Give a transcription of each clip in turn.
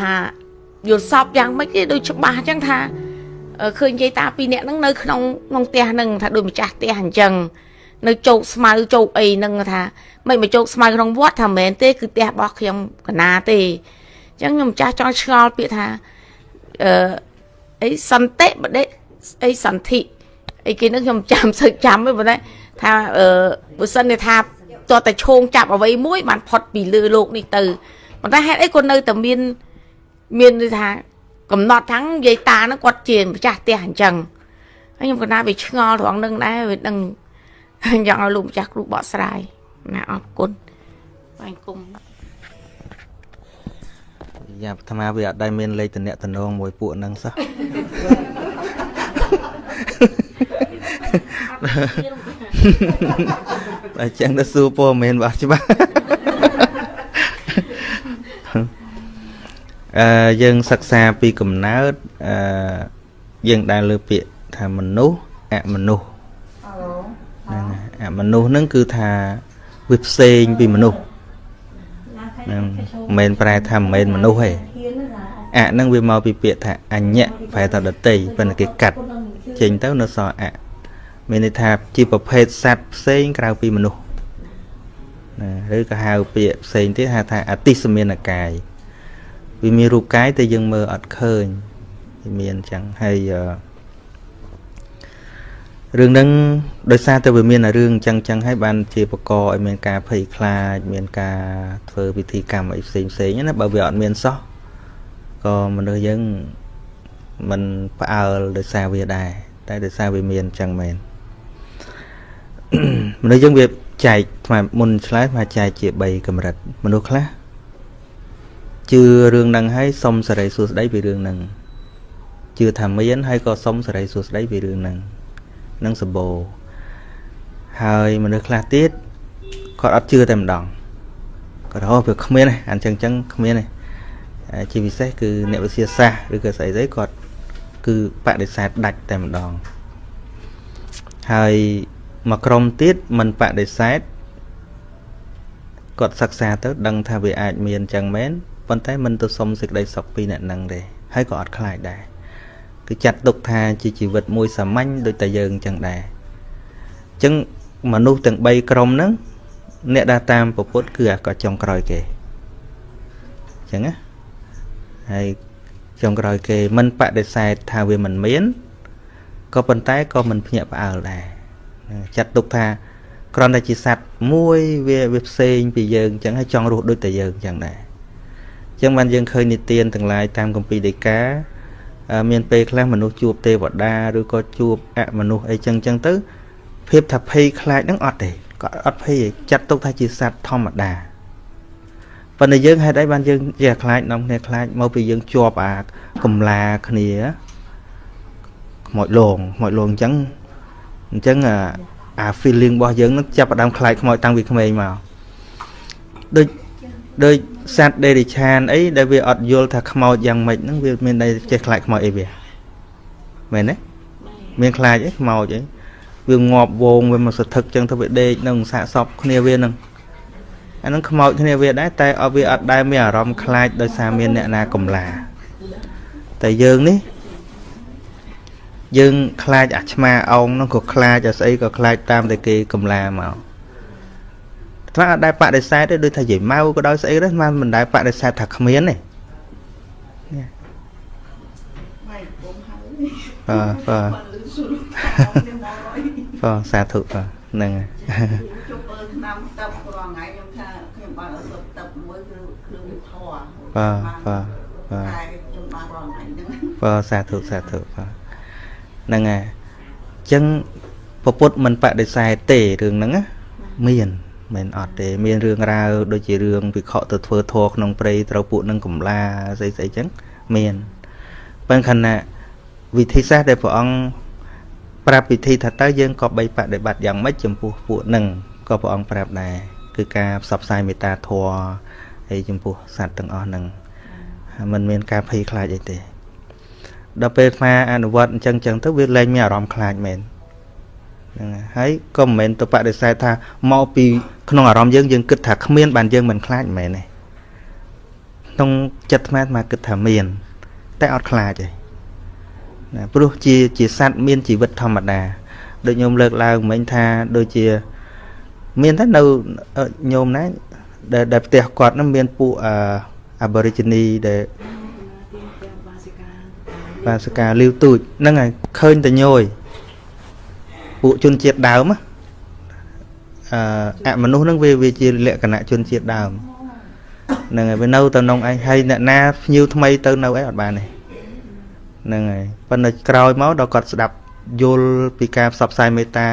ថាយល់សពយ៉ាងម៉េចគេដូចច្បាស់អញ្ចឹងថាឃើញយាយតាពីរនាក់ហ្នឹងនៅក្នុងក្នុងផ្ទះហ្នឹងថាដូចម្ចាស់ផ្ទះអញ្ចឹងនៅជោគស្មៅជោគអីហ្នឹងថាមិនមកជោគស្មៅក្នុងវត្តថាមែនទេគឺផ្ទះរបស់ខ្ញុំកណាទេអញ្ចឹងខ្ញុំម្ចាស់ចង់ឆ្ងល់ពាក្យថាអឺអីសន្តិបដិអីសន្ធិអីគេនឹងខ្ញុំចាំសឹកចាំហ្នឹងប៉ុន្តែថាអឺបើសិននេះថាតើតែឈោងចាប់អ្វីមួយបានផុតពីលើលោកនេះទៅប៉ុន្តែហេតុអីក៏នៅតែមាន មានថា កំណត់ថាំងយាយតាហ្នឹងគាត់ជាម្ចាស់ផ្ទះអញ្ចឹងហើយខ្ញុំក៏ណាវាឆ្ងល់ត្រង់នឹងដែរវាដឹងចង់ឲ្យលោកម្ចាស់គ្រូបកស្រាយណាអរគុណបាញ់គុំយ៉ាអាត្មាវាអត់ដែលមានលេខតំណតំណងមួយពួកហ្នឹងសោះតែចឹងទៅសួរព័ត៌មានបាទច្បាស់ អឺយើងសិក្សាពីកំណើតអឺយើងដែលលើពាក្យថាមនុស្សអមនុស្សហ្នឹងអមនុស្សហ្នឹងគឺថាវាផ្សេងពីមនុស្សហ្នឹងមិនមែនប្រែថាមិនមែនមនុស្សទេអហ្នឹងវាមកពីពាក្យថាអញ្ញៈប្រែថាដតីប៉ុន្តែគេកាត់ចេញទៅនៅសល់អមានន័យថាជាប្រភេទសត្វផ្សេងក្រៅពីមនុស្សណាឬក៏ហៅពាក្យផ្សេងទៀតហៅថាអតិសមានកាយ វាមានរូបកាយតែយើងមើលអត់ឃើញវាមានអញ្ចឹងហើយរឿងហ្នឹងដោយសារតែវាមានរឿងអញ្ចឹងអញ្ចឹងហើយបានជាបកឲ្យមានការភ័យខ្លាច មានការធ្វើពិធីកម្មអីផ្សេងផ្សេងណាបើវាអត់មានសោះក៏មនុស្សយើងមិនផ្អើលដោយសារវាដែរតែដោយសារវាមានអញ្ចឹងមែនមនុស្សយើងវាចែកថ្មមុនឆ្លើយថាចែកជា3កម្រិតមនុស្សខ្លះ ជឿរឿងហ្នឹងហើយសុំសេរីសួស្តីពីរឿងហ្នឹងជឿថាមានហើយក៏សុំសេរីសួស្តីពីរឿងហ្នឹងនឹងសម្បូរហើយមនុស្សខ្លះទៀតគាត់អត់ជឿតែម្ដងគាត់ហៅវាគ្មានទេអញ្ចឹងអញ្ចឹងគ្មានទេជាពិសេសគឺអ្នកវិទ្យាសាស្ត្រឬក៏ស្អីស្អីគាត់គឺបដិសេធដាច់តែម្ដងហើយមួយក្រុមទៀតមិនបដិសេធគាត់សិក្សាទៅដឹងថាវាអាចមានអញ្ចឹងមែន ប៉ុន្តែមិនទៅសុំសេចក្តីសុខពីអ្នកនឹងទេហើយក៏អត់ខ្លាចដែរគឺចាត់ទុកថាជាជីវិតមួយសាមញ្ញដូចតែយើងអញ្ចឹងដែរអញ្ចឹងមនុស្សទាំង3ក្រុមហ្នឹងអ្នកដែលតាមពពុទ្ធគឺអាក៏ចុងក្រោយគេអញ្ចឹងណាហើយចុងក្រោយគេមិនបដិសេធថាវាមិនមានក៏ប៉ុន្តែក៏មិនភ្ញាក់ផ្អើលដែរចាត់ទុកថាគ្រាន់តែជាសត្វមួយវាវាផ្សេងពីយើងអញ្ចឹងហើយចង់រស់ដូចតែយើងអញ្ចឹងដែរអញ្ចឹងបានយើងឃើញនិទានទាំងឡាយតាមគម្ពីរដីកាមានពេលខ្លះមនុស្សជួបទេវតាឬក៏ជួបអមនុស្សអីចឹងចឹងទៅភាពថាភ័យខ្លាចហ្នឹងអត់ទេក៏អត់ភ័យចាត់ទុកថាជាសត្វធម្មតាប៉ុន្តែយើងហេតុអីបានយើងជាខ្លាចនាំគ្នាខ្លាចមកពីយើងជាប់អាកំឡាគ្នាខ្មោចលងខ្មោចលងអញ្ចឹងអញ្ចឹងអា feeling របស់យើងនឹងចាប់ផ្ដើមខ្លាចខ្មោចតាំងពីក្មេងមកដូចដូច សត្វដេរិឆានអីដែលវាអត់យល់ថាខ្មោចយ៉ាងម៉េចហ្នឹងវាមានន័យចេះខ្លាចខ្មោចអីវាមែនទេមានខ្លាចអីខ្មោចអីវាងាប់វងវាមកសធឹកចឹងទៅវាដេកនឹងសាកសពគ្នាវានឹងអានឹងខ្មោចគ្នាវាដែរតែអត់វាអត់ដែលមានអារម្មណ៍ខ្លាចដោយសារមានអ្នកណាកំឡាតែយើងនេះយើងខ្លាចអាឆ្មាអោងនោះក៏ខ្លាចអាស្អីក៏ខ្លាចតាមតែគេកំឡាមក ថ្មអត់ដែលបដិសេធទេដូចថាយាយម៉ៅក៏ដោយស្អីដែរមិនមិនដែលបដិសេធថាគ្មានទេបាទបាទបាទសាធុបាទហ្នឹងហើយជប់អើឆ្នាំទឹករាល់ថ្ងៃខ្ញុំថាខ្ញុំបានអត់សុបទឹកមួយគឺគ្រឿងធរបាទបាទបាទខ្ញុំបានរាល់ថ្ងៃហ្នឹងបាទសាធុសាធុបាទហ្នឹងហើយអញ្ចឹងពពុទ្ធមិនបដិសេធទេរឿងហ្នឹងណាមាន មិនអត់ទេមានរឿងរ៉ាវដូចជារឿងវិខទៅធ្វើធរក្នុងព្រៃត្រូវពួកនឹងកំឡាស្អីស្អីចឹងមានប៉ុន្តែខណៈវិធីសាស្ត្រដែលព្រះអង្គប្រាប់វិធីថាតើយើងក៏បីបដិបត្តិយ៉ាងម៉េចចំពោះពួកនឹងក៏ព្រះអង្គប្រាប់ដែរគឺការផ្សព្វផ្សាយមេត្តាធម៌ហើយចំពោះសត្វទាំងអស់ហ្នឹងมันមានការភ័យខ្លាចអីទេដល់ពេលអាអនុវត្តអញ្ចឹងអញ្ចឹងទៅវាលែងមានអារម្មណ៍ខ្លាចមែន ហ្នឹងហើយក៏មិនមែនទៅបដិសេធថាមកពីក្នុងអារម្មណ៍យើងយើងគិតថាគ្មានបានយើងមិនខ្លាចមិនមែនទេក្នុងចិត្តអាត្មាអាត្មាគិតថាមាន តែអត់ខ្លាចទេណាព្រោះជាជាសត្វមានជីវិតធម្មតាដូចញោមលើកឡើងមិញថាដូចជាមានតែនៅញោមណាដែលដែលផ្ទះគាត់ហ្នឹងមានពួកអា Aborigine ដែលបាសិកាលាវទូចហ្នឹងហើយឃើញតែញយ ពួកជនជាតិដើមអឺអមនុស្សហ្នឹងវាវាជាលក្ខណៈជនជាតិដើមហ្នឹងហើយវានៅទៅក្នុងឯងហើយអ្នកណាភ្ញៀវថ្មីទៅនៅឯងអត់បានទេហ្នឹងហើយប៉ុន្តែក្រោយមកដល់គាត់ស្ដាប់យល់ពីការផ្សព្វផ្សាយមេត្តា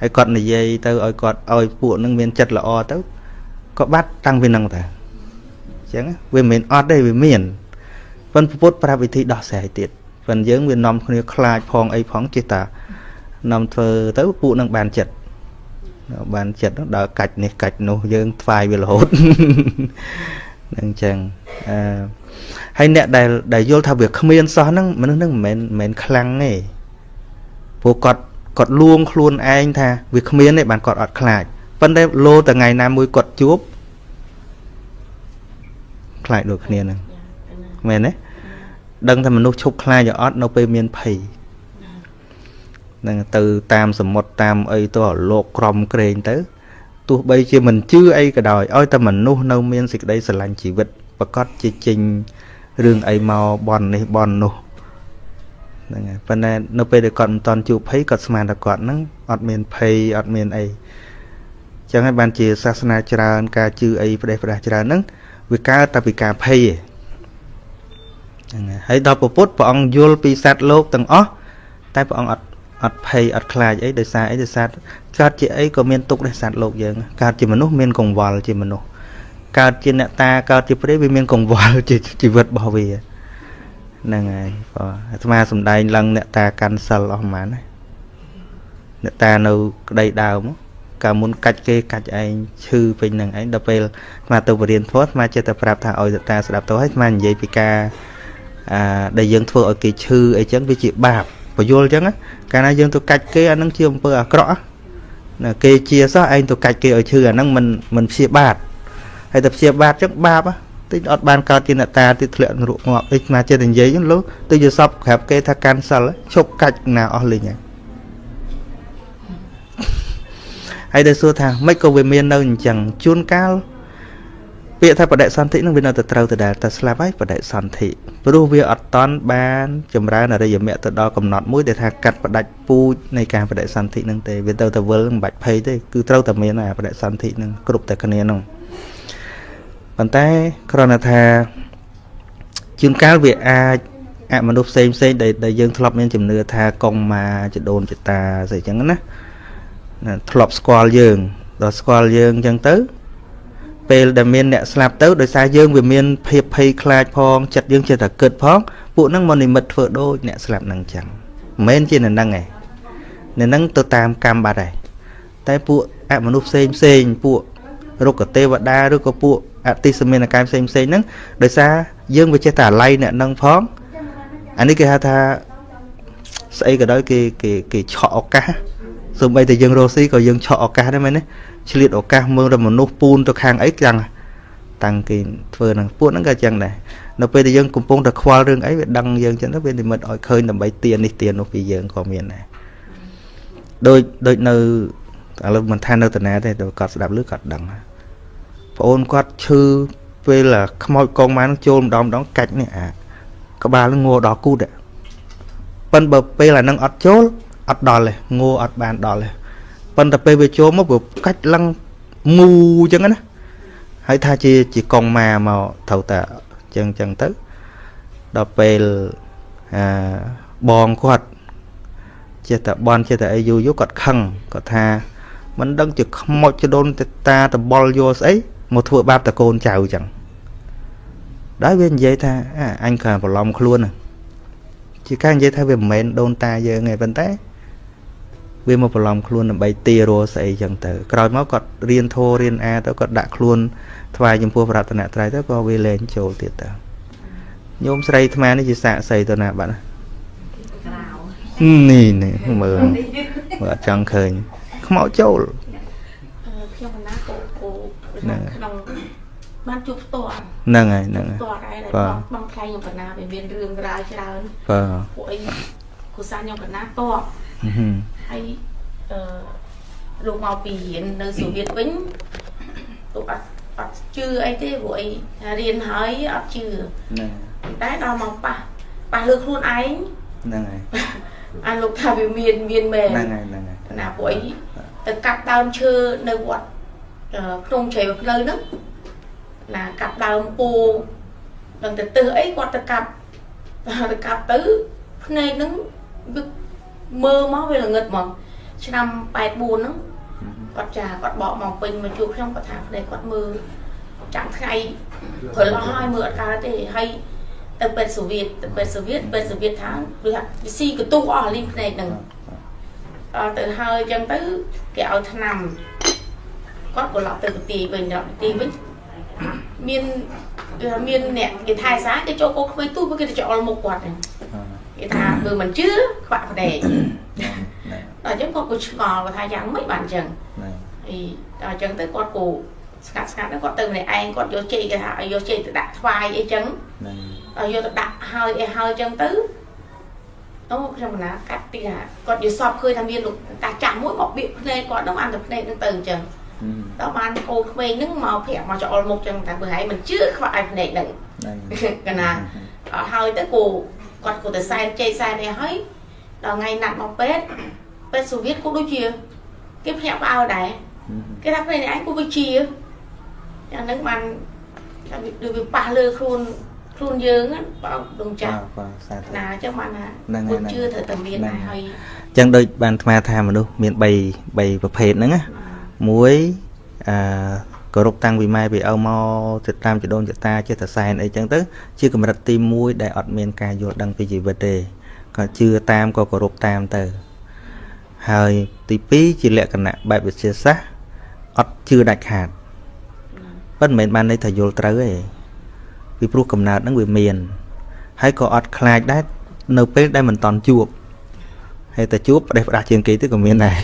ហើយគាត់និយាយទៅឲ្យគាត់ឲ្យពួកនឹងមានចិត្តល្អទៅក៏បាត់តាំងពីនឹងតាអញ្ចឹងវាមិនមែនអត់ទេវាមានប៉ុន្តែពុទ្ធប្រាប់វិធីដោះស្រាយទៀតប៉ុន្តែយើងវានាំគ្នាខ្លាចផងអីផងចេះតា នាំធ្វើទៅពួកនឹងបានចិត្តបានចិត្តដល់កាច់នេះកាច់នោះយើងថ្វាយវារហូតនឹងអញ្ចឹងអឺហើយអ្នកដែលដែលយល់ថាវាគ្មានសោះហ្នឹងមនុស្សហ្នឹងមិនមែនមិនមែនខ្លាំងទេព្រោះគាត់គាត់លួងខ្លួនឯងថាវាគ្មានទេបានគាត់អត់ខ្លាចប៉ុន្តែលោតថ្ងៃណាមួយគាត់ជួបខ្លាចដូចគ្នាហ្នឹងមែនទេដឹងថាមនុស្សឈប់ខ្លាចអត់នៅពេលមានភ័យ នឹងទៅតាមសមុទ្រតាមអីទៅលោកក្រំក្រែងទៅទោះបីជាមិនជឿអីក៏ដោយឲ្យតែមនុស្សនៅមានសេចក្តីស្រឡាញ់ជីវិតប្រកាសជាចេញរឿងអីមកបន់នេះបន់នោះហ្នឹងហើយប៉ុន្តែនៅពេលដែលគាត់មិនតន់ជួបភ័យគាត់ស្មានថាគាត់ហ្នឹងអត់មានភ័យអត់មានអីចឹងហើយបានជាសាសនាច្រើន ការជឿអីផ្ដេសផ្ដាស់ច្រើនហ្នឹងវាកើតតែពីការភ័យឯងហ្នឹងហើយហើយដល់ពុទ្ធព្រះអង្គយល់ពីសត្វលោកទាំងអស់តែព្រះអង្គអត់ អត់ភ័យអត់ខ្លាចអីដោយសារអីដោយសារកើតជាអីក៏មានទុកដែរសត្វលោកយើងកើតជាមនុស្សមានកង្វល់ជាមនុស្សកើតជាអ្នកតាកើតជាព្រះវាមានកង្វល់ជាជីវិតរបស់វាហ្នឹងហើយបាទអាត្មាសំដែងឡើងអ្នកតាកាន់សិលអស់ហ្មងណាអ្នកតានៅក្តីដើមកាលមុនកាច់គេកាច់ឯងឈឺពេញនឹងឯងដល់ពេលអាទៅបរៀនធម៌អាត្មាចិត្តតែប្រាប់ថាឲ្យអ្នកតាស្ដាប់ទៅហើយអាត្មានិយាយពីការអាដែលយើងធ្វើឲ្យគេឈឺអីចឹងវាជាបាប បញ្យល់ចឹងកាលណាយើងទៅកាច់គេអានឹងជាអំពើអាក្រក់ណាគេជាសោះឯងទៅកាច់គេឲ្យឈឺអានឹងមិនមិនព្យាបាទហើយតែព្យាបាទចឹងបាបតិចអត់បានកើតជាអ្នកតាទីធ្លាក់នរកងាប់អីស្មាចិត្តនិយាយចឹងលោកទៅជាសពក្រាបគេថាកាន់សិលឈប់កាច់ណាអស់លេងហើយហើយដែលសួរថាមិនក៏វាមាននៅអញ្ចឹងជួនកាល ពាក្យថាបដិសន្ធិនឹងវានៅតែត្រូវទៅដែរតែស្លាប់ហើយបដិសន្ធិព្រោះវាអត់តន់បានចម្រើនអរិយមគ្គទៅដល់កំណត់មួយដែលថាកាត់ផ្ដាច់ពូជនៃការបដិសន្ធិនឹងទេវាទៅតែវិលមិនបាច់ភ័យទេគឺត្រូវតែមានអាបដិសន្ធិនឹងគ្រប់តែគ្នានោះប៉ុន្តែគ្រាន់តែថាជួនកាលវាអាចអមនុស្សផ្សេងផ្សេងដែលដែលយើងធ្លាប់មានជំនឿថាកងម៉ាចដូនចតាស្អីចឹងណាធ្លាប់ស្គាល់យើងដល់ស្គាល់យើងចឹងទៅ ពេលដែលមានអ្នកស្លាប់ទៅដោយសារយើងវាមានភាពភ័យខ្លាចផងចិត្តយើងចេះតែគិតផងពួកហ្នឹងមកនិមិត្តធ្វើដូចអ្នកស្លាប់ហ្នឹងចឹងមិនមែនជានៅហ្នឹងឯងនៅហ្នឹងទៅតាមកម្មបាត់ហើយតែពួកអមនុស្សផ្សេងផ្សេងពួករុក្ខទេវតាឬក៏ពួកអតិសមានកាយផ្សេងផ្សេងហ្នឹងដោយសារយើងវាចេះតែអាល័យអ្នកហ្នឹងផងអានេះគេហៅថាស្អីក៏ដោយគេគេគេឆក់ឱកាសសូម្បីតែយើងរស់ស៊ីក៏យើងឆក់ឱកាសដែរមែនទេ ឆ្លៀតឱកាសមើលតែមនុស្សពូនទៅខាងអីចឹងតាំងគេធ្វើហ្នឹងពួកហ្នឹងក៏ចឹងដែរនៅពេលដែលយើងកំពុងតែខ្វល់រឿងអីវាដឹងយើងចឹងទៅវានិមិត្តឲ្យឃើញដើម្បីទៀននេះទៀននោះពីយើងក៏មានដែរដូចដូចនៅឥឡូវមិនថានៅតាណាទេតែគាត់ស្ដាប់ឬគាត់ដឹងប្អូនគាត់ឈឺពេលខ្មោចកងម៉ានចូលម្ដងម្ដងកាច់នេះអាក្បាលងัวដល់គូតប៉ិនបើពេលអានឹងអត់ចូលអត់ដល់ទេងัวអត់បានដល់ទេ ប៉ុន្តែពេលវាចូលមកវាកាច់ឡើងមូអញ្ចឹងណាហើយថាជាជាកងម៉ាមកត្រូវតែអញ្ចឹងអញ្ចឹងទៅដល់ពេលអាបងគាត់ចេះតែបនចេះតែអីយូរយូរគាត់ខឹងគាត់ថាមិនដឹងជាខ្មោចចដូនតាតបល់យកស្អីមកធ្វើបាបតកូនចៅអញ្ចឹងដល់វានិយាយថាអញក៏ប្រឡំខ្លួនជាការនិយាយថាវាមិនមែនដូនតាយើងទេប៉ុន្តែ វាមកប្រឡំខ្លួនដើម្បីទារស្អីចឹងទៅក្រោយមកគាត់រៀនធោរៀនអាទៅគាត់ដាក់ខ្លួនថ្វាយចំពោះប្រតនត្រ័យទៅក៏វាលែងចូលទៀតទៅញោមស្រីអាត្មានេះជាសាកស្អីទៅណាបាត់នេះនេះមើលមើលអត់ចង់ឃើញខ្មោចចូលខ្ញុំណាគោគោក្នុងបានជួបផ្ទាល់ហ្នឹងហើយហ្នឹងហើយផ្ទាល់ដែរដែលបាទបងបងថ្លៃខ្ញុំកណាវាមានរឿងរ៉ាវច្រើនបាទពួកអីគូសាខ្ញុំកណាតប ហឹមហើយអឺលោកមកពីរៀននៅសូវៀតវិញលោកអត់អត់ជឿអីទេព្រោះអីរៀនហើយអត់ជឿហ្នឹងតែដល់មកប៉ះប៉ះលើខ្លួនឯងហ្នឹងហើយអាលោកថាវាមានមានមែនហ្នឹងហើយហ្នឹងហើយណាពួកអីទៅកាប់ដើមឈើនៅវត្តអឺក្នុងជ្រៃផ្លូវហ្នឹងណាកាប់ដើមពូដល់ទៅទឹះអីគាត់ទៅកាប់ទៅកាប់ទៅភ្នែកហ្នឹងវា មើលមកវាល្ងឹតហ្មងឆ្នាំ84ហ្នឹងគាត់ចាគាត់បកមកពេញមកជួបខ្ញុំគាត់ថាភ្នែកគាត់មើលចាំថ្ងៃព្រលឹមហើយមើលអត់កើតទេហើយទៅពេទ្យសូវៀតទៅពេទ្យសូវៀតពេទ្យសូវៀតថាវាថាវាស៊ីកន្ទុះអស់លីងភ្នែកហ្នឹងអត់ទៅហើយអញ្ចឹងទៅគេឲ្យថ្នាំគាត់ក៏ឡប់ទៅប្រទីវិញដល់ប្រទីវិញមានគេថាមានអ្នកគេថែសារគេចូលកោក្មេងទូគេទៅចោលមុខគាត់ហ្នឹង គេថាបើមិនជឿខ្វាក់ផ្ដេកហ្នឹងដល់អញ្ចឹងគាត់ក៏ឆ្ងល់គាត់ថាយ៉ាងម៉េចបានអញ្ចឹងហ្នឹងអីដល់អញ្ចឹងទៅគាត់ក៏ស្កាត់ស្កាត់ហ្នឹងគាត់ទៅម្នាក់ឯងគាត់យកចេកគេថាឲ្យយកចេកទៅដាក់ថ្វាយអីចឹងហ្នឹងដល់យកទៅដាក់ហើយអីហើយចឹងទៅអូខ្ញុំណាកាត់ទីថាគាត់យល់សពឃើញថាមានលោកតាចាស់មួយមកបៀកភ្នែកគាត់ហ្នឹងបានតែភ្នែកហ្នឹងទៅអញ្ចឹងហឹមដល់បានកូនក្មេងហ្នឹងមកប្រាប់មកចោលមុខចឹងតែបើហើយមិនជឿខ្វាក់ឲ្យភ្នែកហ្នឹងហ្នឹងកណាអត់ហើយទៅគូ គាត់គូទៅសែនជ័យសែននេះហើយដល់ថ្ងៃណាត់មកពេទ្យពេទ្យសូវៀតក៏ដូចជាគេភ្ញាក់ផ្អើលដែរគេថាភ្នែកនេះឯងគូវិជាយ៉ាងហ្នឹងបានថាវាដូចវាប៉ះលើខ្លួនខ្លួនយើងហ្នឹងបងដងចាស់បាទបាទសាធុណាអញ្ចឹងបានថាហ្នឹងហើយពុទ្ធជឿត្រូវតែមានដែរហើយអញ្ចឹងដូចបានអាត្មាថាមនុស្សមាន3 3ប្រភេទហ្នឹងណាមួយអឺ គោរពតាំងពីម៉ែពីឪមកចិត្តតាមចដូនចតាចេះតែសែនអីចឹងទៅ ជាកម្រិតទី1ដែលអត់មានការយល់ដឹងពីជីវិតទេក៏ជឿតាមក៏គោរពតាមទៅ ហើយទី2ជាលក្ខណៈបែបវិទ្យាសាស្ត្រអត់ជឿដាច់ខាតប៉ុន្តែមិនមែនបានន័យថាយល់ត្រូវទេពីព្រោះកំណើតហ្នឹងវាមានហើយក៏អត់ខ្លាចដែរនៅពេលដែលមិនតន់ជួបហើយតែជួបផ្ដេសផ្ដាស់ជាងគេទៅក៏មានដែរ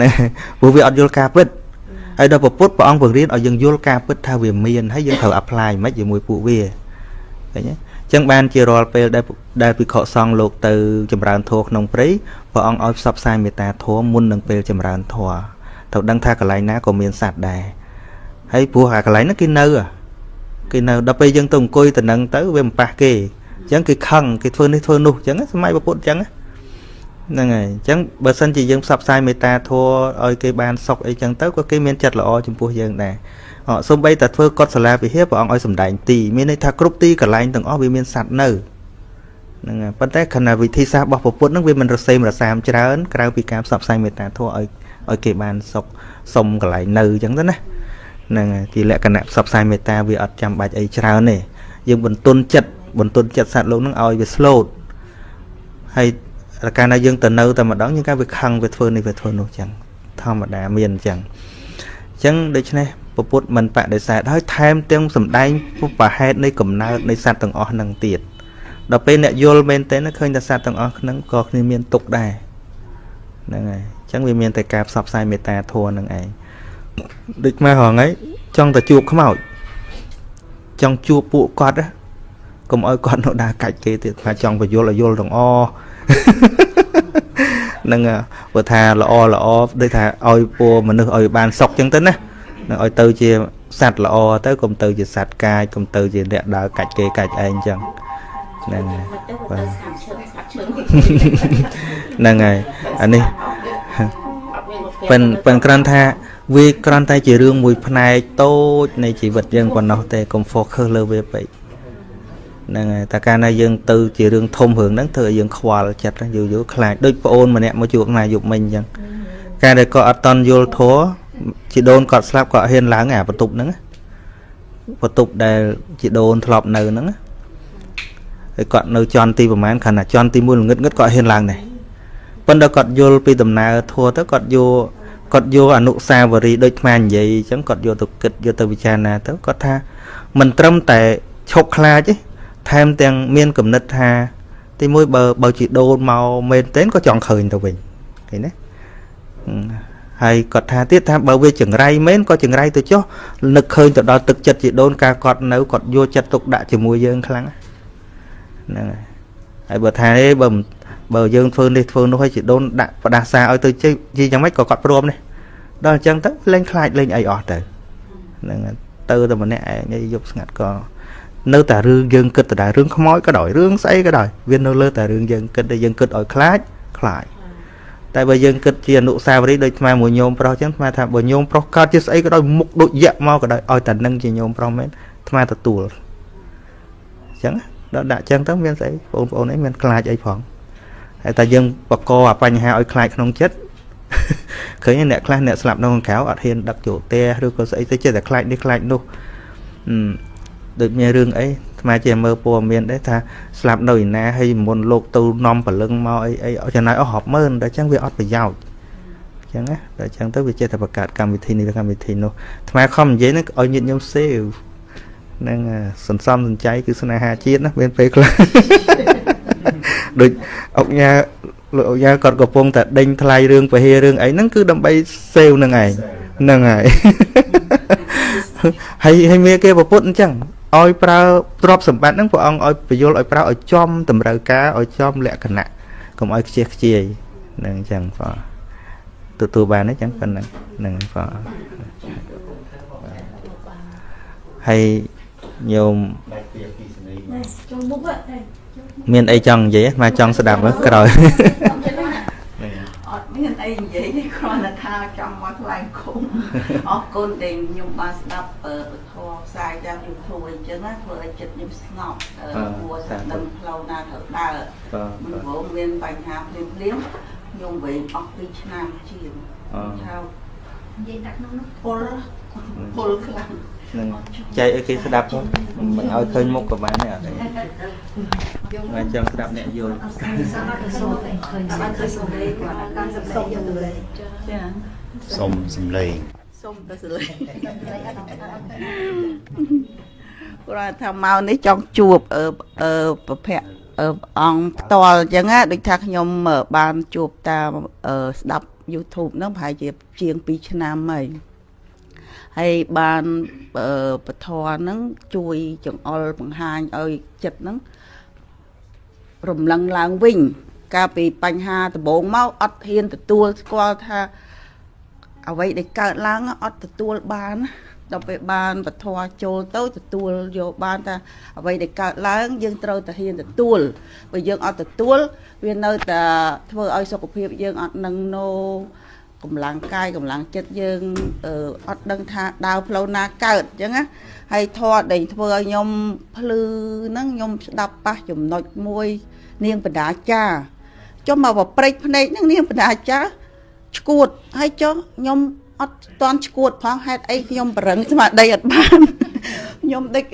ណាព្រោះវាអត់យល់ការពិត ហើយដល់ពពុទ្ធព្រះអង្គបង្រៀនឲ្យយើងយល់ការពិតថាវាមានហើយយើងត្រូវ apply មិនជាមួយពួកវាឃើញទេអញ្ចឹងបានជារាល់ពេលដែលដែលភិក្ខុសង្ឃលោកទៅចម្រើនធម៌ក្នុងព្រៃព្រះអង្គឲ្យផ្សព្វផ្សាយមេត្តាធម៌មុននឹងពេលចម្រើនធម៌ត្រូវដឹងថាកន្លែងណាក៏មានសត្វដែរហើយព្រោះអាកន្លែងហ្នឹងគេនៅហ៎គេនៅដល់ពេលយើងទៅអង្គុយទៅនឹងទៅវាមិនប៉ះគេអញ្ចឹងគេខឹងគេធ្វើនេះធ្វើនោះអញ្ចឹងសម័យពពុទ្ធអញ្ចឹងណា ហ្នឹងហើយអញ្ចឹងបើសិនជាយើងផ្សព្វផ្សាយមេត្តាធម៌ឲ្យគេបានសុខអីចឹងទៅក៏គេមានចិត្តល្អចំពោះយើងដែរអសំបីតែធ្វើកុដិសាលាវិហារព្រះអង្គឲ្យសំដែងទីមានន័យថាគ្រប់ទីកន្លែងទាំងអស់វាមានសត្វនៅហ្នឹងហើយប៉ុន្តែខណៈវិធីសាស្ត្ររបស់ព្រះពុទ្ធហ្នឹងវាមិនរសេមរសាមច្រើនក្រៅពីការផ្សព្វផ្សាយមេត្តាធម៌ឲ្យឲ្យគេបានសុខសុំកន្លែងនៅអញ្ចឹងទៅណាហ្នឹងហើយជាលក្ខណៈផ្សព្វផ្សាយមេត្តាវាអត់ចាំបាច់អីច្រើនទេយើងបន្ទន់ចិត្តបន្ទន់ចិត្តសត្វលោកហ្នឹងឲ្យវា slow ហើយ តែកាលណាយើងទៅនៅតែម្ដងយើងកាវាខឹងវាធ្វើនេះវាធ្វើនោះចឹងធម្មតាមានអញ្ចឹងអញ្ចឹងដូច្នេះពពុទ្ធមិនបដិសេធហើយថែមទាំងសំដែងពុបហេតុនៃកំណើតនៃសត្វទាំងអស់ហ្នឹងទៀតដល់ពេលអ្នកយល់មែនតើឃើញតែសត្វទាំងអស់ហ្នឹងក៏គ្នាមានទុកដែរហ្នឹងហើយអញ្ចឹងវាមានតែការផ្សព្វផ្សាយមេត្តាធម៌ហ្នឹងឯងដូចមករហងៃចង់តែជួបខ្មោចចង់ជួបពួកគាត់ណាកុំឲ្យគាត់នៅដើរកាច់គេទៀតថាចង់បញ្យល់ឲ្យយល់ទាំងអស់ នឹងបើថាល្អល្អដូចថាឲ្យពួរមនុស្សឲ្យបានសុខចឹងទៅណានឹងឲ្យទៅជាសត្វល្អទៅកុំទៅជាសត្វកាយកុំទៅជាអ្នកដើរកាច់គេកាច់ឯងចឹងហ្នឹងហើយមិនទៅបាទទៅស្កាត់ឈឹងស្កាត់ឈឹងហ្នឹងហើយអានេះអត់មានមកប៉ិនប៉ិនគ្រាន់ថាវាគ្រាន់តែជារឿងមួយផ្នែកតូចនៃជីវិតយើងប៉ុណ្ណោះទេកុំ focus លើវាពេក ហ្នឹងហើយតែកាលណាយើងទៅជារឿងធំរឿងហ្នឹងធ្វើឲ្យយើងខ្វល់ចិត្តយូរយូរខ្លាចដូចប្អូនម្នាក់មកជួបណាយប់មិញអញ្ចឹងកាលដែលគាត់អត់តន់យល់ធัวជីដូនគាត់ស្លាប់គាត់ហ៊ានឡើងអាបន្ទប់ហ្នឹងណាបន្ទប់ដែលជីដូនធ្លាប់នៅហ្នឹងណាហើយគាត់នៅចន់ទីប្រហែលខណៈចន់ទី1ល្ងឹតងឹតគាត់ហ៊ានឡើងដែរប៉ុន្តែគាត់យល់ពីដំណើរធัวទៅគាត់យកគាត់យកអនុស្សាវរីយ៍ដូចថ្មនិយាយអញ្ចឹងគាត់យកទៅគិតយកទៅពិចារណាទៅគាត់ថាមិនត្រឹមតែឈប់ខ្លាចទេ ថែមទាំងមានគំនិតថា ទីមួយបើបើជីដូនមកមែនទែនក៏ចង់ឃើញទៅវិញឃើញទេហឹមហហើយគាត់ថាទៀតថាបើវាចង្រៃមែនក៏ចង្រៃទៅចុះនឹកឃើញទៅដល់ទឹកចិត្តជីដូនការគាត់នៅគាត់យកចិត្តទុកដាក់ជាមួយយើងខ្លាំងហ្នឹងហើយហើយបើថាទេបើបើយើងធ្វើនេះធ្វើនោះឲ្យជីដូនដាក់ផ្ដាសាឲ្យទៅជិះជីយ៉ាងម៉េចក៏គាត់ព្រមនេះដល់អញ្ចឹងទៅលេងខ្លាចលេងអីអស់ទៅហ្នឹងហើយទៅតែម្នាក់ឯងយប់ស្ងាត់ក៏ នៅតែរឿងយើងគិតទៅដែររឿងខ្មោចក៏ដោយរឿងស្អីក៏ដោយវានៅលើតែរឿងយើងគិតតែយើងគិតឲ្យខ្លាចខ្លាចតែបើយើងគិតជាអនុស្សាវរីយ៍ដូចថ្មមួយញោមប្រុសចឹងថ្មថាបើញោមប្រុសកើតជាស្អីក៏ដោយមុខដូចយៈមកក៏ដោយឲ្យតែនឹងជាញោមប្រុសមែនថ្មទទួលចឹងដល់ដាក់ចឹងទៅមានស្អីបងប្អូនអីមានខ្លាចអីផងហើយតែយើងបកកអាបញ្ហាឲ្យខ្លាចក្នុងចិត្តឃើញអ្នកខ្លះអ្នកស្លាប់នៅខាងក្រៅអត់ហ៊ានដឹកចូលផ្ទះឬក៏ស្អីទៅចេះតែខ្លាចនេះខ្លាចនោះអឺ ដូចមានរឿងអីស្មាជាមើលព័ត៌មានដែរថាស្លាប់នៅឯណាហើយមុនលោកទៅនាំព្រលឹងមកអីអីចំណាយអស់រាប់ម៉ឺនតែអញ្ចឹងវាអត់ប្រយោជន៍អញ្ចឹងណាតែអញ្ចឹងទៅវាចេះតែបង្កើតកម្មវិធីនេះកម្មវិធីនោះថ្មខំនិយាយហ្នឹងឲ្យញាតិញោមសេវនឹងសន្សំសំចៃគឺស្នេហាជាតិណាមានពេលខ្លះដូចអុកញ៉ាលោកអុកញ៉ាគាត់កំពុងតែដេញថ្លៃរឿងពហិរឿងអីហ្នឹងគឺដើម្បីសេវនឹងឯងហ្នឹងហើយហើយហើយមានគេប្រពុតអញ្ចឹង ឲ្យប្រើទ្រព្យសម្បត្តិហ្នឹងព្រះអង្គឲ្យបញ្យល់ឲ្យប្រើឲ្យចំតម្រូវការឲ្យចំលក្ខណៈកុំឲ្យខ្ជិះខ្ជាយហ្នឹងអញ្ចឹងបងទទួលបានអញ្ចឹងប៉ុណ្ណឹងហ្នឹងបងហើយញោមមានអីចង់និយាយមកចង់ស្ដាប់មើលក្រោយអត់ មានអីនិយាយទេគ្រាន់តែថាចង់មកថ្លែងគុំអរគុណដែលខ្ញុំបានស្ដាប់ពធផ្សាយតាម YouTube អញ្ចឹងណាធ្វើឲ្យចិត្តខ្ញុំស្ងប់គួរតែដឹងផ្លូវណាត្រូវដើរមិនព្រមមានបញ្ហាភ្លាមភ្លាមខ្ញុំវិញអស់2ឆ្នាំជាងថានិយាយដាក់ក្នុងនោះពលពលខ្លាំង នឹងចែកឲ្យគេស្ដាប់ផងមិនឲ្យឃើញមុខក៏បានដែរអត់ទេហើយចង់ស្ដាប់អ្នកយល់សុំសំឡេងសុំទៅសំឡេងគាត់ថាមកនេះចង់ជួបអឺប្រភពអង្គផ្ទាល់អញ្ចឹងណាដូចថាខ្ញុំបានជួបតាមស្ដាប់ YouTube ហ្នឹងប្រហែលជាជាង2ឆ្នាំហើយ ហើយបានពធហ្នឹងជួយចង្អុលបង្ហាញឲ្យចិត្តហ្នឹងរំលឹងឡើងវិញ កាលពីបញ្ហាដំបូងមកអត់ហ៊ានទទួលស្គាល់ថាអ្វីដែលកើតឡើងអត់ទទួលបានដល់ពេលបានពធចូលទៅទទួលយកបានថាអ្វីដែលកើតឡើង យើងត្រូវតែហ៊ានទទួលបើយើងអត់ទទួល វានៅតែធ្វើឲ្យសុខភាពយើងអត់នឹងណូ កម្លាំងកាយកម្លាំងចិត្តយើងអត់ដឹងថាដើរផ្លូវណាកើតអញ្ចឹងណាហើយធម៌ដែលធ្វើឲ្យខ្ញុំភ្លឺហ្នឹងខ្ញុំស្ដាប់ប៉ះចំណុចមួយ នាងបដាចាចុះមកប្រព្រឹត្តភ្នែកហ្នឹងនាងបដាចាឈួតហើយចុះខ្ញុំអត់តន់ឈួតផងហេតុអីខ្ញុំប្រឹងស្មារតីអត់បាន ខ្ញុំដេក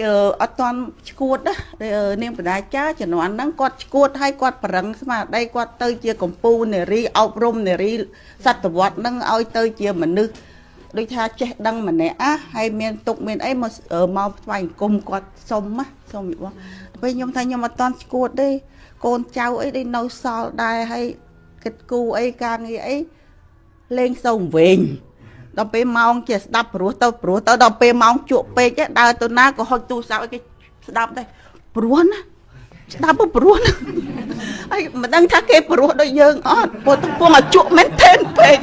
អត់តន់ឈួតណានាងបដាចាជំនាន់ហ្នឹងគាត់ឈួតហើយគាត់ប្រឹងស្មារតីគាត់ទៅជាកម្ពុជានារីអប់រំនារីសតវត្សហ្នឹងឲ្យទៅជាមនុស្សដូចថាចេះដឹងម្នាក់អាហើយមានទុកមានអីមកមកថ្វាយអង្គមគាត់សុំណាសុំបងពេលខ្ញុំថាខ្ញុំអត់តន់ឈួតទេកូនចៅអីដែលនៅសល់ដែរហើយគិតគូអីការងារអីលេងសូមវិញ ដល់ពេលម៉ោងជាស្ដាប់ព្រោះទៅព្រោះទៅដល់ពេលម៉ោងជក់ពេកដើរទៅណាក៏ហុចទូរស័ព្ទឲ្យគេស្ដាប់ដែរព្រោះណាស្ដាប់ព្រោះណាហើយមិនដឹងថាគេព្រោះដូចយើងអត់ព្រោះកំពុងឲ្យជក់មែនទេពេក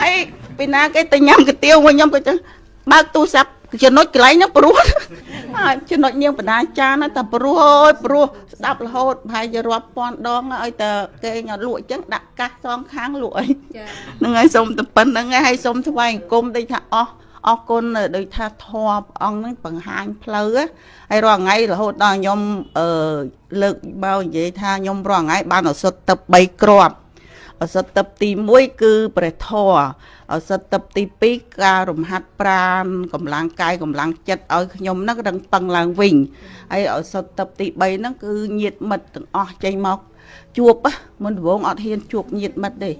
ហើយពីណាគេទៅញ៉ាំកាទៀវមកខ្ញុំក៏ចឹងបើកទូរស័ព្ទចំណុចកន្លែងហ្នឹងព្រោះហើយចំណុចនាងបដាចាណាតែព្រោះអើយព្រោះ ស្ដាប់រហូតប្រហែលជារាប់ពាន់ដងឲ្យតែគេញលក់អញ្ចឹងដាក់កាសសងខាងលក់អីហ្នឹងហើយសុំតែប៉ុណ្្នឹងហើយសុំថ្វាយអង្គមដូចថាអស់អរគុណដូចថាធម៌ព្រះអង្គហ្នឹងបង្ហាញផ្លូវហើយរាល់ថ្ងៃរហូតដល់ខ្ញុំអឺលើកមកនិយាយថាខ្ញុំរាល់ថ្ងៃបានឱសថទឹក3គ្រាប់ឱសថទឹកទី1គឺព្រះធម៌ ឱសថទឹកទី2ការរំហាត់ប្រានកម្លាំងកាយកម្លាំងចិត្តឲ្យខ្ញុំហ្នឹងរឹងប៉ឹងឡើងវិញហើយឱសថទឹកទី3ហ្នឹងគឺញាតមិត្តទាំងអស់ចេញមកជួបមុនដំបូងអត់ហ៊ានជួបញាតមិត្តទេ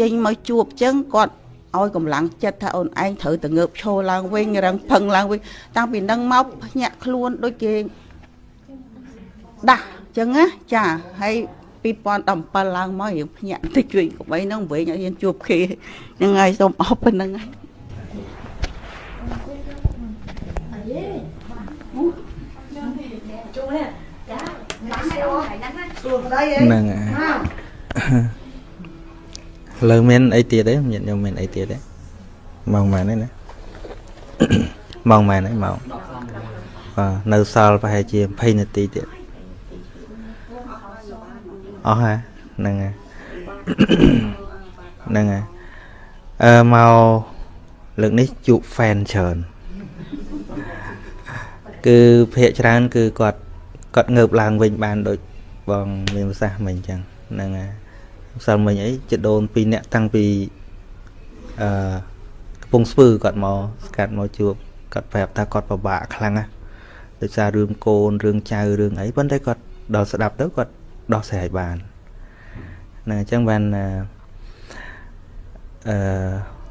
ចេញមកជួបចឹងគាត់ឲ្យកម្លាំងចិត្តថាអូនឯងត្រូវតែងើបឈរឡើងវិញរឹងផឹងឡើងវិញតាំងពីនឹងមកភ្ញាក់ខ្លួនដូចគេដាស់ចឹងណាចាហើយពី 2017ឡើងមកយើងភ្ញាក់ទៅជួយកបីហ្នឹងវិញឲ្យយើងជួបគ្នាហ្នឹងហើយសូមអរប៉ុណ្្នឹងហើយហ្នឹងហើយលើមានអីទៀតទេញាតិញោមមានអីទៀតទេម៉ោងម៉ានទេណាម៉ោងម៉ានទេម៉ោងបាទនៅសល់ប្រហែលជា20នាទីទៀត អស់ហ่าហ្នឹងហើយហ្នឹងហើយអឺមកលើកនេះជួប fan ច្រើនគឺភាកច្រើន គឺគាត់គាត់ងើបឡើងវិញបានដូចបងមានប្រសាសន៍មិញអញ្ចឹងហ្នឹងហើយម្សិលមិញអីចដូនពីរនាក់តាំងពីអឺកំពង់ស្ពឺគាត់មកស្កាត់មកជួបគាត់ប្រាប់ថាគាត់ពិបាកខ្លាំងណាស់ដោយសាររឿងកូនរឿងចៅរឿងអីប៉ុន្តែគាត់ដល់ស្ដាប់ទៅគាត់ ដោះស្រាយបានហ្នឹងអញ្ចឹងបានអឺអឺ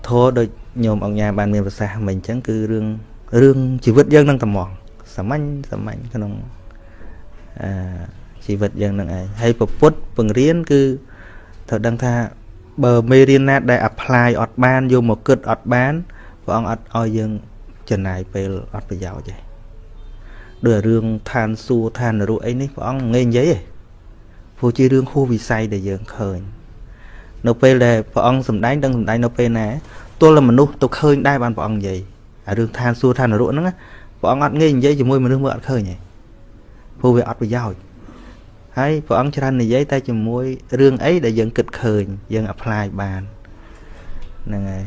ធោះដូចញោមអង្គញាបានមានប្រសាសន៍មិញអញ្ចឹងគឺរឿងរឿងជីវិតយើងនឹងតែហ្មងសាមញ្ញសាមញ្ញក្នុងអឺជីវិតយើងនឹងឯងហើយពពុទ្ធពង្រៀនគឺត្រូវដឹងថាបើមេរៀនណាដែល apply អត់បានយកមកគិតអត់បានព្រះអង្គអត់ឲ្យយើងចំណាយពេលអត់ប្រយោជន៍ទេដូចរឿងឋានសួគ៌ឋាននរកអីនេះព្រះអង្គងាយនិយាយទេ ព្រោះជារឿងហួសវិស័យដែលយើងឃើញនៅពេលដែលព្រះអង្គសម្ដែងដឹងសម្ដែងនៅពេលណាទល់តែមនុស្សទៅឃើញដែរបានព្រះអង្គនិយាយអារឿងឋានសួគ៌ឋាននរកហ្នឹងណាព្រះអង្គអត់ងាយនិយាយជាមួយមនុស្សមើលអត់ឃើញទេព្រោះវាអត់ប្រយោជន៍ហើយព្រះអង្គច្រើននិយាយតែជាមួយរឿងអីដែលយើងគិតឃើញយើង apply បានហ្នឹងហើយ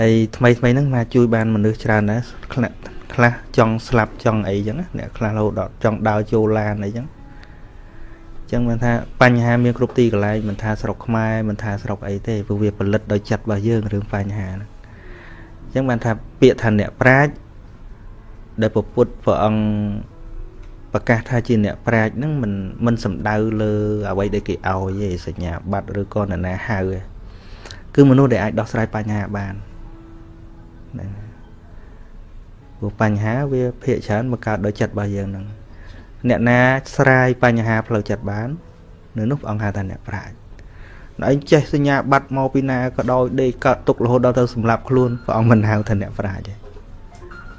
ហើយថ្មីថ្មីហ្នឹងមកជួយបានមនុស្សច្រើនណាស់ខ្លះខ្លះចង់ស្លាប់ចង់អីចឹងណាអ្នកខ្លះរហូតដល់ចង់ដើរចូលឡានអីចឹង ចឹងមិនថាបញ្ហាមានគ្រប់ទីកន្លែងមិនថាស្រុកខ្មែរមិនថាស្រុកអីទេព្រោះវាផលិតដោយចិត្តរបស់យើងរឿងបញ្ហាហ្នឹងចឹងបានថាពាក្យថាអ្នកប្រាជ្ញដែលពពុទ្ធព្រះអង្គប្រកាសថាជាអ្នកប្រាជ្ញហ្នឹងមិនមិនសំដៅលើអ្វីដែលគេឲ្យទេសញ្ញាបត្រឬក៏នរណាហៅទេគឺមនុស្សដែលអាចដោះស្រាយបញ្ហាបានហ្នឹងព្រោះបញ្ហាវាភាកច្រើនមកកើតដោយចិត្តរបស់យើងហ្នឹង អ្នកណាស្រាយបញ្ហាផ្លូវចិត្តបាននៅនោះព្រះអង្គហៅថាអ្នកប្រាជ្ញដល់ឯងចេះសញ្ញាបត្រមកពីណាក៏ដោយដេកកើតទុករហូតដល់ទៅសម្លាប់ខ្លួនព្រះអង្គមិនហៅថាអ្នកប្រាជ្ញទេ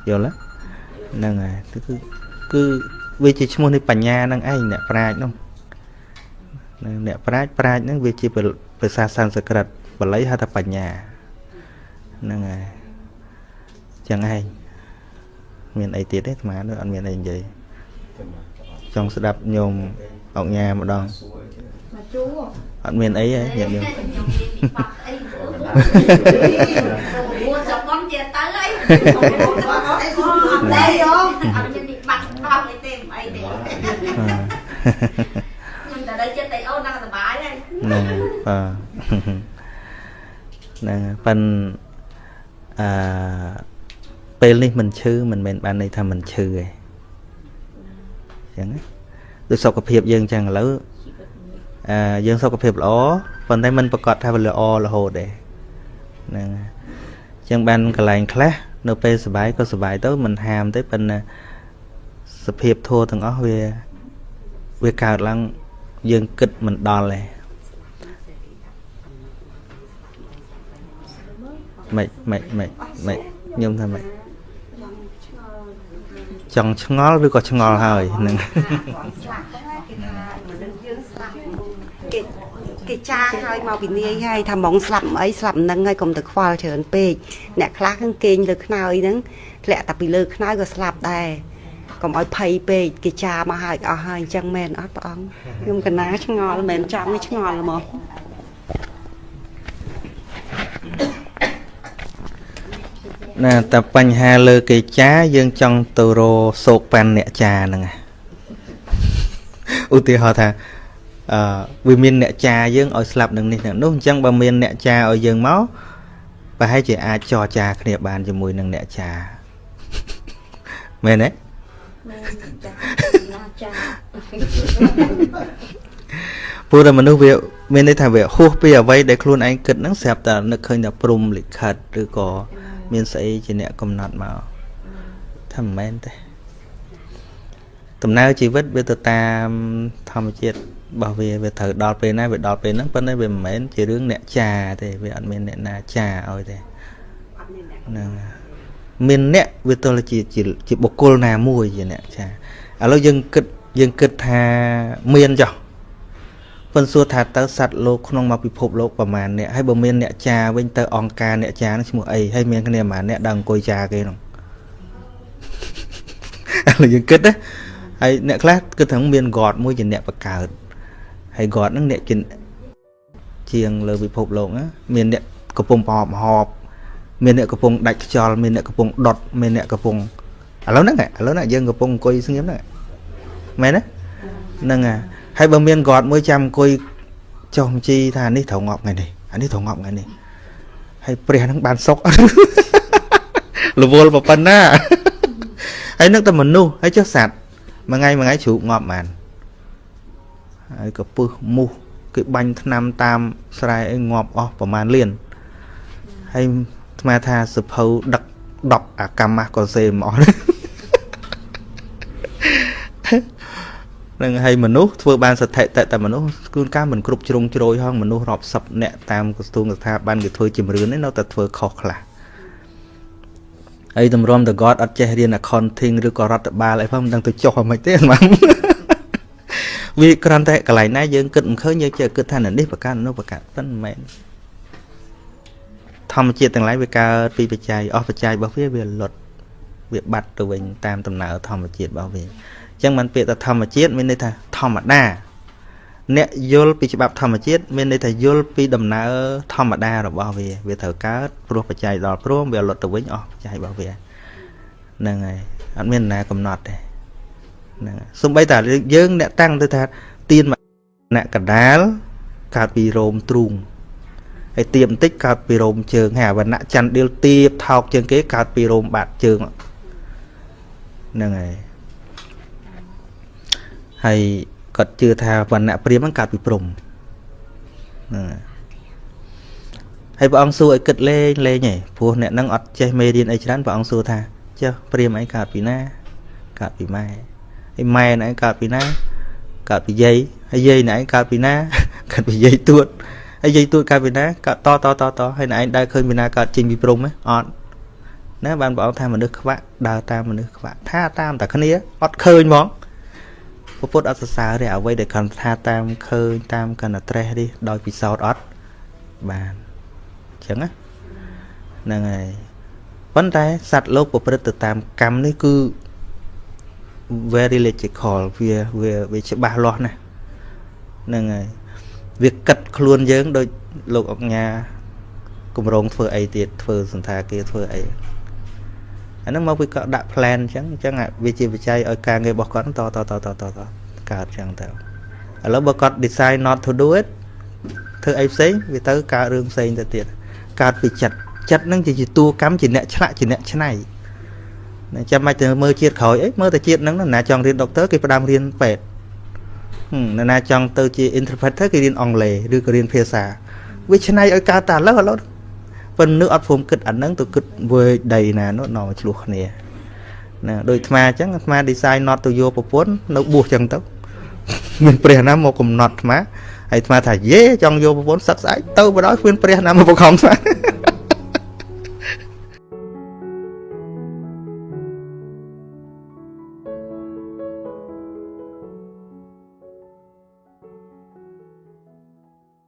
យល់ទេហ្នឹងហើយគឺគឺវាជាឈ្មោះនៃបញ្ញាហ្នឹងឯងអ្នកប្រាជ្ញនោះអ្នកប្រាជ្ញប្រាជ្ញហ្នឹងវាជាភាសាសំស្ក្រឹតបាលីហៅថាបញ្ញាហ្នឹងហើយចឹងឯងមានអីទៀតទេអាត្មានោះអត់មានអីនិយាយ ចង់ស្ដាប់ញោមអុកញ៉ាម្ដងអត់មានអីទេញាតិញោមមួនចប៉ុនជាទៅអីអត់ទេយោអត់មាននេះបាក់ដោះអីទេមិនអីទេខ្ញុំតែដល់ចិត្តតែអូន đang សុបាយហើយហ្នឹងហើយបាទហ្នឹងហើយប៉ិនអឺពេលនេះមិនឈឺមិនមែនបានន័យថាមិនឈឺទេអញ្ចឹងណាដូចសុខភាពយើងអញ្ចឹងឥឡូវអឺយើងសុខភាពល្អប៉ុន្តែមិនប្រកាសថាវាល្អរហូតទេហ្នឹងហើយអញ្ចឹងបានកន្លែងខ្លះនៅពេលសុបាយក៏សុបាយទៅមិនហាមទេប៉ុន្តែសភាពធัวទាំងអស់វាវាកើតឡើងយើងគិតមិនដល់ទេមិនមិនមិនមិនខ្ញុំថាមិន ចង់ឆ្ងល់ឬក៏ឆ្ងល់ហើយហ្នឹងគេគេចាស់ហើយមកពីនាយហើយថាហ្មងស្លាប់អីស្លាប់នឹងហើយកុំទៅខ្វល់ច្រើនពេកអ្នកខ្លះគឺគេងលើខ្នើយហ្នឹងធ្លាក់តែពីលើខ្នើយក៏ស្លាប់ដែរកុំឲ្យភ័យពេកគេចាមកហើយអស់ហើយអញ្ចឹងមែនអត់ព្រះអង្គខ្ញុំកណាឆ្ងល់មែនចង់ឲ្យឆ្ងល់ហ្មង ណាតែបញ្ហាលើគេចាយើងចង់ទៅរសោកប៉ាន់អ្នកចាហ្នឹងណាឧទាហរណ៍ថាអឺវាមានអ្នកចាយើងឲ្យស្លាប់នឹងនេះនឹងនោះអញ្ចឹងបើមានអ្នកចាឲ្យយើងមកប្រហែលជាអាចចរចាគ្នាបានជាមួយនឹងអ្នកចាមែនទេព្រោះតែមនុស្សវាមានន័យថាវាហួសពីអ្វីដែលខ្លួនឯងគិតហ្នឹងស្រាប់តែនឹកឃើញតែព្រំលិខិតឬក៏ មានស្អីជាអ្នកកំណត់មកថាមិនមែនទេដំណើរជីវិតវាទៅតាមធម្មជាតិរបស់វាវាត្រូវដល់ពេលណាវាដល់ពេលហ្នឹងប៉ុន្តែវាមិនមែនជារឿងអ្នកចាទេវាអត់មានអ្នកណាចាឲ្យទេហ្នឹងមានអ្នកវាទល់ជាជាជាបុគ្គលណាមួយជាអ្នកចាឥឡូវយើងគិតយើងគិតថាមានចុះ ប៉ុន្តែសួរថាតើសត្វលោកក្នុងមកពិភពលោកប្រមាណអ្នកហើយបើមានអ្នកចាវិញទៅអង្គការអ្នកចានឹងឈ្មោះអីហើយមានគ្នាប្រមាណអ្នកដើរអង្គុយចាគេនោះឥឡូវយើងគិតណាហើយអ្នកខ្លះគិតថាមាន God មួយជាអ្នកបង្កើតហើយ God ហ្នឹងអ្នកជាជាងលើពិភពលោកណាមានអ្នកកំពុងប្រហបហបមានអ្នកកំពុងដាច់ខ្យល់មានអ្នកកំពុងដុតមានអ្នកកំពុងឥឡូវហ្នឹងឥឡូវហ្នឹងយើងកំពុងអង្គុយស្ងៀមហ្នឹងមែនទេហ្នឹងហើយ ហើយបើមាន God មួយចាំអង្គុយចុះបញ្ជីថានេះត្រូវងាប់ថ្ងៃនេះអានេះត្រូវងាប់ថ្ងៃនេះហើយព្រះហ្នឹងបានសុករវល់ប៉ុណ្ណាហើយនឹកតែមនុស្សហើយចុះសត្វមួយថ្ងៃមួយថ្ងៃជ្រូកងាប់បានហើយក៏ពឹសមូសគេបាញ់ថ្នាំតាមស្រែអីងាប់អស់ប្រហែលលានហើយស្មាថាសភៅដឹក10អាកម្មះក៏សេមកអស់ នឹងឲ្យមនុស្សធ្វើបានសតិតតែមនុស្សគូនកាមិនគ្រប់ជ្រុងជ្រោយហងមនុស្សរាប់សិបអ្នកតាមក្រសួងស្ថាប័នគេធ្វើជំរឿននេះនៅតែធ្វើខុសខ្លះហើយតម្រាំតកតអត់ចេះរៀន accounting ឬក៏រដ្ឋបាលអីផងមិនដឹងទៅចុះអ្មិនទេម៉ាំវាគ្រាន់តែកន្លែងណាយើងគិតមិនឃើញយើងចេះគិតថានេះប្រកាសនោះប្រកាសប៉ុន្តែមិនមែនធម្មជាតិទាំងឡាយវាកើតពីបច្ច័យអស់បច្ច័យរបស់វាវាលុតវាបាត់ទៅវិញតាមដំណើរធម្មជាតិរបស់វាអញ្ចឹងមិនពាក្យថាធម្មជាតិមានន័យថាធម្មតាអ្នកយល់ពីច្បាប់ធម្មជាតិមានន័យថាយល់ពីដំណើរធម្មតារបស់វា វាត្រូវកើតព្រោះបច្ច័យដល់ព្រមវាលុតទៅវិញអស់បច្ច័យរបស់វាហ្នឹងហើយអត់មានណាកំណត់ទេហ្នឹងសំបីតាយើងអ្នកតាំងទៅថាទៀនអ្នកកដាលកើតពីរោមទ្រូងហើយទៀបបន្តិចកើតពីរោមជើងហើយអវណ្ណៈច័ន្ទដៀលទៀបថោកជាងគេកើតពីរោមបាតជើងហ្នឹងហើយ ហើយគាត់ជឿថាវណ្ណៈព្រាមហ្នឹងកើតពីព្រំហ្នឹងហើយព្រះអង្គសួរឲ្យគិតលេងលេងឯងព្រោះអ្នកហ្នឹងអត់ចេះមេរៀនអីច្រើនព្រះអង្គសួរថាចុះព្រាមអីកើតពីណាកើតពីម៉ែហើយម៉ែណែកើតពីណាកើតពីយាយហើយយាយណែកើតពីណាកើតពីយាយទួតហើយយាយទួតកើតពីណាកើតតតតតហើយណែឯងដើរឃើញពីណាកើតចេញពីព្រំហ៎អត់ណាបានព្រះអង្គថាមនុស្សខ្វាក់ដើរតាមមនុស្សខ្វាក់ថាតាមតែគ្នាអត់ឃើញហ្មង ពុទ្ធអត់សរសើរទេអ្វីដែលគាត់ថាតាមឃើញតាមកណ្ណត្រេះនេះដោយពិសោធន៍អត់បានអញ្ចឹងណាហ្នឹងហើយប៉ុន្តែសត្វលោកប្រព្រឹត្តទៅតាមកម្មនេះគឺ very logical វាវាវាច្បាស់លាស់ណាស់ហ្នឹងហើយវាកិតខ្លួនយើង ដូចលោកអង្ញាគម្រោងធ្វើអីទៀតធ្វើសន្តាគារធ្វើអី អាហ្នឹងមកវាក៏ដាក់ plan អញ្ចឹងអញ្ចឹងវាជាបច្ច័យឲ្យការងាររបស់គាត់តតតតតតកើតអញ្ចឹងទៅឥឡូវបើគាត់ decide not to do it ធ្វើអីផ្សេងវាទៅកើតរឿងផ្សេងទៅទៀតកើតពីចិត្តចិត្តហ្នឹងជាតួកម្មជាអ្នកឆ្លាក់ជាអ្នកឆ្នៃចាំមិនទៅមើលជាតិក្រោយអីមើលតែជាតិហ្នឹងណាចង់រៀនដុកទ័រគេផ្ដាំរៀនពេទ្យនរណាចង់ទៅជា interpreter គេរៀនអង់គ្លេសឬក៏រៀនភាសាវាឆ្នៃឲ្យកើតតែឥឡូវឥឡូវ ប៉ុន្តែមនុស្សអត់ព្រមគិតអាហ្នឹងទៅគិតវើដីណានោះនាំមកឆ្លោះគ្នាណាដូចអាត្មាអញ្ចឹងអាត្មា design not ទៅយកប្រពន្ធនៅបួសអញ្ចឹងទៅមានព្រះណាមកកំណត់អាត្មាហើយអាត្មាថាយេចង់យកប្រពន្ធសឹកស្អែកទៅបដ ாய் គ្មានព្រះណាមកបង្ខំអាត្មា